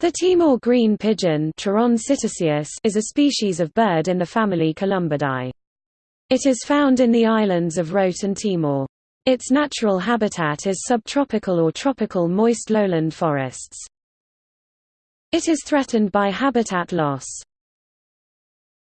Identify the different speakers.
Speaker 1: The Timor green pigeon is a species of bird in the family Columbidae. It is found in the islands of Rote and Timor. Its natural habitat is subtropical or tropical moist lowland forests. It is threatened by habitat loss.